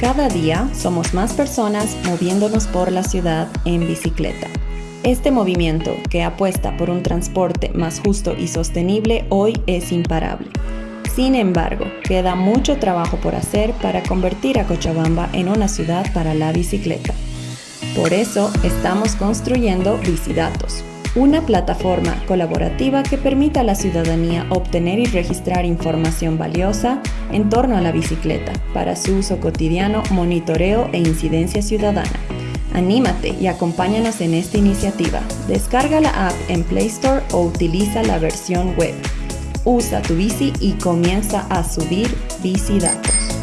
Cada día somos más personas moviéndonos por la ciudad en bicicleta. Este movimiento, que apuesta por un transporte más justo y sostenible, hoy es imparable. Sin embargo, queda mucho trabajo por hacer para convertir a Cochabamba en una ciudad para la bicicleta. Por eso estamos construyendo Bicidatos, una plataforma colaborativa que permita a la ciudadanía obtener y registrar información valiosa en torno a la bicicleta para su uso cotidiano, monitoreo e incidencia ciudadana. Anímate y acompáñanos en esta iniciativa. Descarga la app en Play Store o utiliza la versión web. Usa tu bici y comienza a subir bici datos.